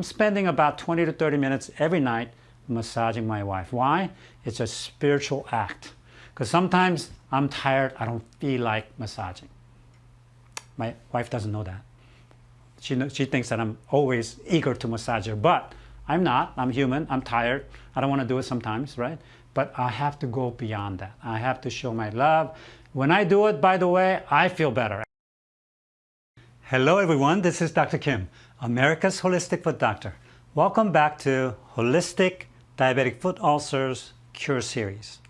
I'm spending about 20 to 30 minutes every night massaging my wife. Why? It's a spiritual act. Because sometimes I'm tired, I don't feel like massaging. My wife doesn't know that. She, knows, she thinks that I'm always eager to massage her, but I'm not. I'm human. I'm tired. I don't want to do it sometimes, right? But I have to go beyond that. I have to show my love. When I do it, by the way, I feel better. Hello everyone, this is Dr. Kim, America's Holistic Foot Doctor. Welcome back to Holistic Diabetic Foot Ulcers Cure Series.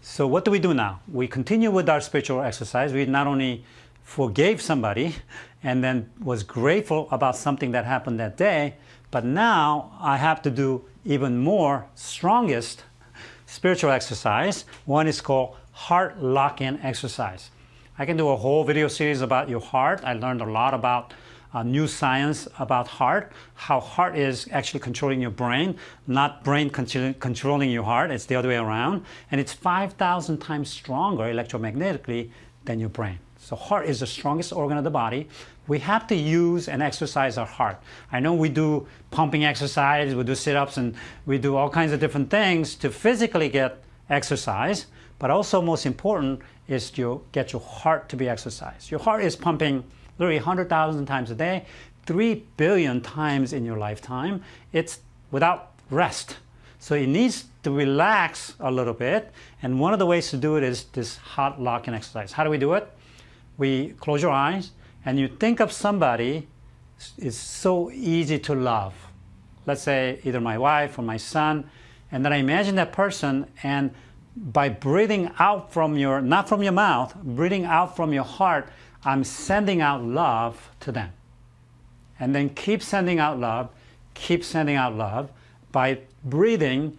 So what do we do now? We continue with our spiritual exercise. We not only forgave somebody and then was grateful about something that happened that day, but now I have to do even more strongest spiritual exercise. One is called heart lock-in exercise. I can do a whole video series about your heart. I learned a lot about uh, new science about heart, how heart is actually controlling your brain, not brain controlling your heart. It's the other way around. And it's 5,000 times stronger electromagnetically than your brain. So heart is the strongest organ of the body. We have to use and exercise our heart. I know we do pumping exercise, we do sit-ups, and we do all kinds of different things to physically get exercise, but also most important is to get your heart to be exercised. Your heart is pumping literally 100,000 times a day, 3 billion times in your lifetime. It's without rest. So it needs to relax a little bit. And one of the ways to do it is this hot locking exercise. How do we do it? We close your eyes and you think of somebody it's so easy to love. Let's say either my wife or my son. And then I imagine that person and by breathing out from your, not from your mouth, breathing out from your heart, I'm sending out love to them. And then keep sending out love, keep sending out love by breathing,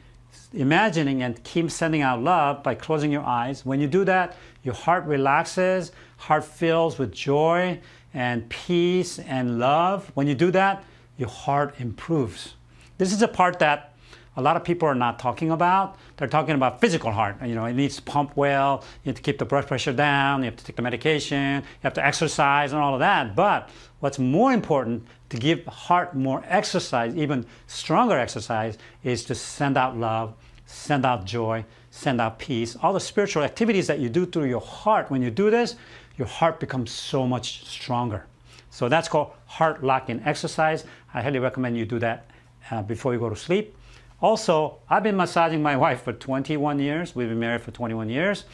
imagining and keep sending out love by closing your eyes. When you do that, your heart relaxes, heart fills with joy and peace and love. When you do that, your heart improves. This is a part that a lot of people are not talking about. They're talking about physical heart. You know, it needs to pump well, you have to keep the blood pressure down, you have to take the medication, you have to exercise and all of that. But what's more important to give heart more exercise, even stronger exercise, is to send out love, send out joy, send out peace. All the spiritual activities that you do through your heart, when you do this, your heart becomes so much stronger. So that's called heart lock-in exercise. I highly recommend you do that uh, before you go to sleep. Also, I've been massaging my wife for 21 years. We've been married for 21 years,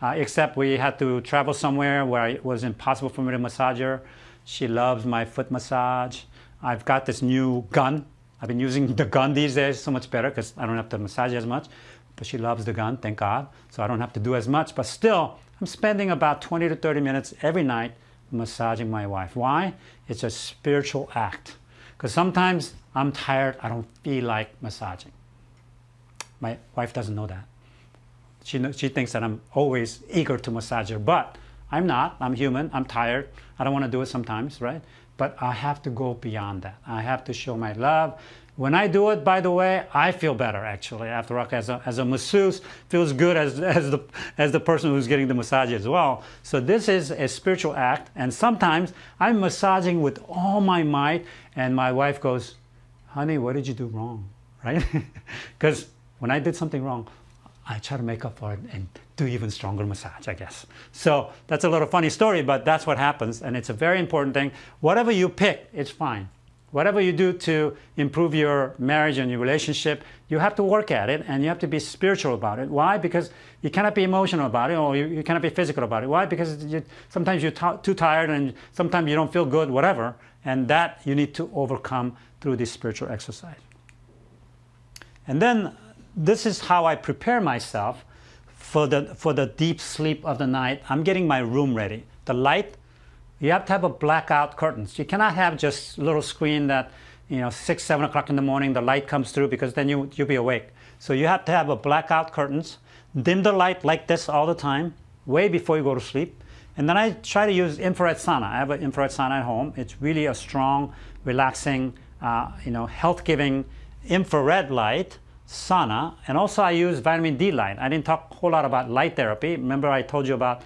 uh, except we had to travel somewhere where it was impossible for me to massage her. She loves my foot massage. I've got this new gun. I've been using the gun these days so much better because I don't have to massage as much. But she loves the gun, thank God. So I don't have to do as much. But still, I'm spending about 20 to 30 minutes every night massaging my wife. Why? It's a spiritual act. Because sometimes I'm tired, I don't feel like massaging. My wife doesn't know that. She, she thinks that I'm always eager to massage her, but I'm not. I'm human. I'm tired. I don't want to do it sometimes, right? But I have to go beyond that. I have to show my love. When I do it, by the way, I feel better actually after as a, as a masseuse, feels good as, as, the, as the person who's getting the massage as well. So this is a spiritual act and sometimes I'm massaging with all my might and my wife goes, honey, what did you do wrong, right? Because when I did something wrong, I try to make up for it and do even stronger massage, I guess. So that's a little funny story, but that's what happens and it's a very important thing. Whatever you pick, it's fine. Whatever you do to improve your marriage and your relationship, you have to work at it and you have to be spiritual about it. Why? Because you cannot be emotional about it or you, you cannot be physical about it. Why? Because you, sometimes you're too tired and sometimes you don't feel good, whatever. And that you need to overcome through this spiritual exercise. And then this is how I prepare myself for the, for the deep sleep of the night. I'm getting my room ready. The light you have to have a blackout curtains. You cannot have just little screen that, you know, six, seven o'clock in the morning, the light comes through because then you, you'll be awake. So you have to have a blackout curtains, dim the light like this all the time, way before you go to sleep. And then I try to use infrared sauna. I have an infrared sauna at home. It's really a strong, relaxing, uh, you know, health-giving infrared light sauna. And also I use vitamin D light. I didn't talk a whole lot about light therapy. Remember I told you about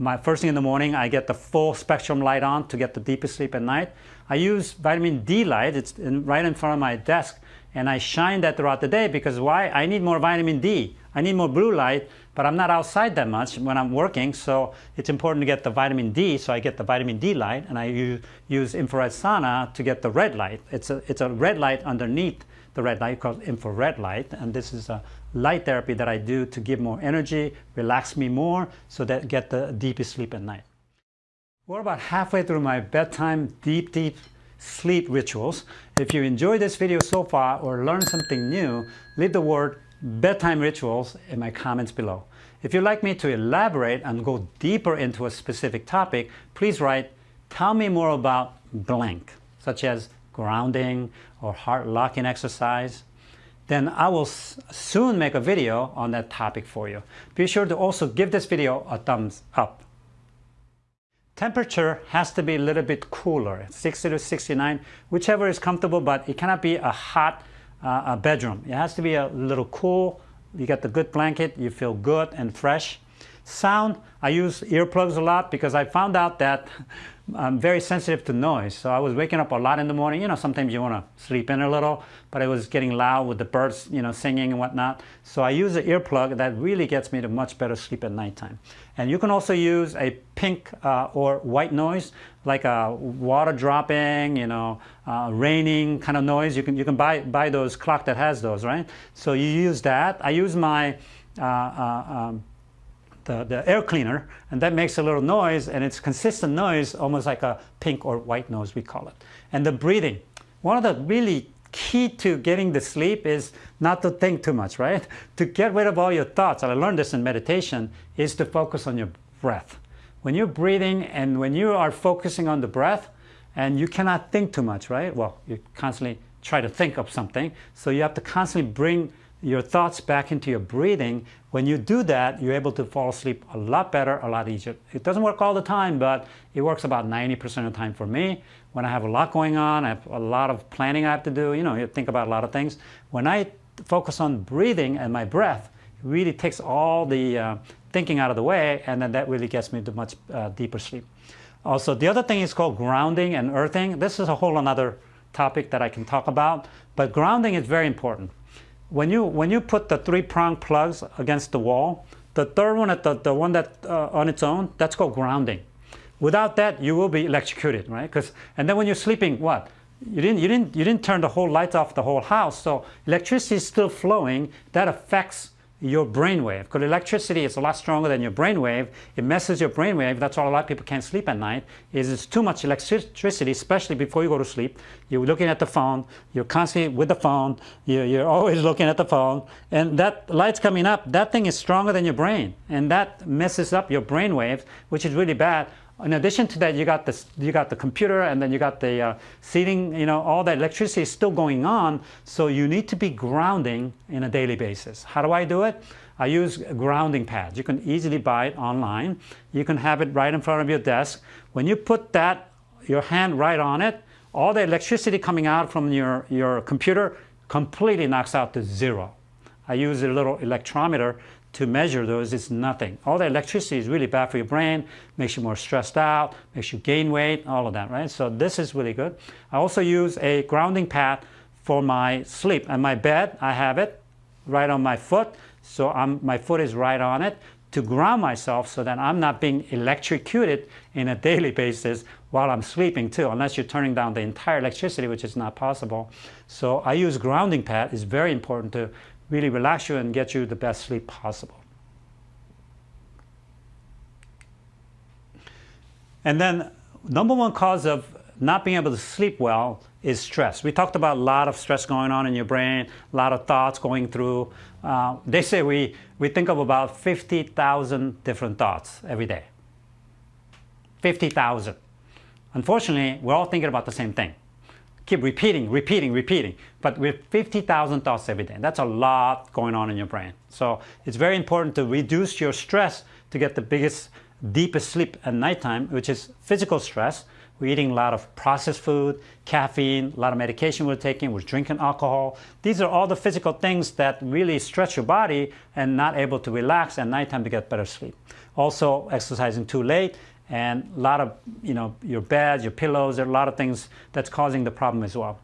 my first thing in the morning, I get the full spectrum light on to get the deepest sleep at night. I use vitamin D light, it's in, right in front of my desk, and I shine that throughout the day because why? I need more vitamin D. I need more blue light, but I'm not outside that much when I'm working, so it's important to get the vitamin D, so I get the vitamin D light, and I use, use infrared sauna to get the red light. It's a, it's a red light underneath the red light called infrared light, and this is a light therapy that I do to give more energy, relax me more, so that get the deepest sleep at night. We're about halfway through my bedtime deep, deep sleep rituals. If you enjoyed this video so far or learned something new, leave the word bedtime rituals in my comments below. If you'd like me to elaborate and go deeper into a specific topic, please write, tell me more about blank, such as grounding or heart lock-in exercise. Then I will soon make a video on that topic for you. Be sure to also give this video a thumbs up. Temperature has to be a little bit cooler, 60 to 69, whichever is comfortable, but it cannot be a hot uh, bedroom. It has to be a little cool. You get the good blanket, you feel good and fresh. Sound, I use earplugs a lot because I found out that I'm very sensitive to noise. So I was waking up a lot in the morning. You know, sometimes you want to sleep in a little, but it was getting loud with the birds, you know, singing and whatnot. So I use an earplug that really gets me to much better sleep at nighttime. And you can also use a pink uh, or white noise, like a water dropping, you know, uh, raining kind of noise. You can, you can buy, buy those clock that has those, right? So you use that. I use my uh, uh um, the, the air cleaner, and that makes a little noise, and it's consistent noise, almost like a pink or white noise, we call it. And the breathing. One of the really key to getting the sleep is not to think too much, right? To get rid of all your thoughts, and I learned this in meditation, is to focus on your breath. When you're breathing and when you are focusing on the breath, and you cannot think too much, right? Well, you constantly try to think of something, so you have to constantly bring your thoughts back into your breathing, when you do that, you're able to fall asleep a lot better, a lot easier. It doesn't work all the time, but it works about 90% of the time for me. When I have a lot going on, I have a lot of planning I have to do, you know, you think about a lot of things. When I focus on breathing and my breath, it really takes all the uh, thinking out of the way, and then that really gets me to much uh, deeper sleep. Also, the other thing is called grounding and earthing. This is a whole another topic that I can talk about, but grounding is very important when you when you put the three prong plugs against the wall, the third one at the, the one that uh, on its own, that's called grounding. Without that, you will be electrocuted, right? Because and then when you're sleeping, what? You didn't you didn't you didn't turn the whole lights off the whole house, so electricity is still flowing. That affects your brainwave. Because electricity is a lot stronger than your brainwave. It messes your brainwave. That's why a lot of people can't sleep at night. Is it's too much electricity, especially before you go to sleep. You're looking at the phone. You're constantly with the phone. You're, you're always looking at the phone. And that light's coming up. That thing is stronger than your brain. And that messes up your brainwave, which is really bad. In addition to that, you got the you got the computer, and then you got the uh, seating. You know, all that electricity is still going on. So you need to be grounding in a daily basis. How do I do it? I use grounding pads. You can easily buy it online. You can have it right in front of your desk. When you put that your hand right on it, all the electricity coming out from your your computer completely knocks out to zero. I use a little electrometer to measure those is nothing. All the electricity is really bad for your brain, makes you more stressed out, makes you gain weight, all of that, right? So this is really good. I also use a grounding pad for my sleep. And my bed, I have it right on my foot, so I'm, my foot is right on it to ground myself so that I'm not being electrocuted in a daily basis while I'm sleeping too, unless you're turning down the entire electricity, which is not possible. So I use grounding pad. It's very important to really relax you and get you the best sleep possible. And then number one cause of not being able to sleep well is stress. We talked about a lot of stress going on in your brain, a lot of thoughts going through. Uh, they say we, we think of about 50,000 different thoughts every day. 50,000. Unfortunately, we're all thinking about the same thing keep repeating, repeating, repeating, but with 50,000 thoughts every day. That's a lot going on in your brain. So it's very important to reduce your stress to get the biggest, deepest sleep at nighttime, which is physical stress. We're eating a lot of processed food, caffeine, a lot of medication we're taking, we're drinking alcohol. These are all the physical things that really stretch your body and not able to relax at nighttime to get better sleep. Also, exercising too late and a lot of, you know, your beds, your pillows, there are a lot of things that's causing the problem as well.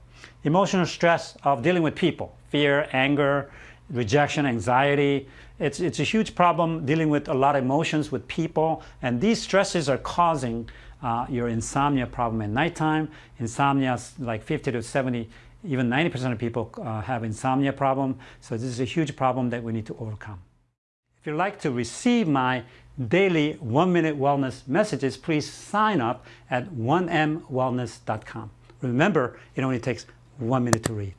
Emotional stress of dealing with people, fear, anger, rejection, anxiety. It's, it's a huge problem dealing with a lot of emotions with people, and these stresses are causing uh, your insomnia problem at nighttime. Insomnia, like 50 to 70, even 90% of people uh, have insomnia problem. So this is a huge problem that we need to overcome. If you'd like to receive my daily one-minute wellness messages, please sign up at 1mwellness.com. Remember, it only takes one minute to read.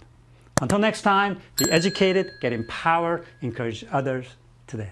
Until next time, be educated, get empowered, encourage others today.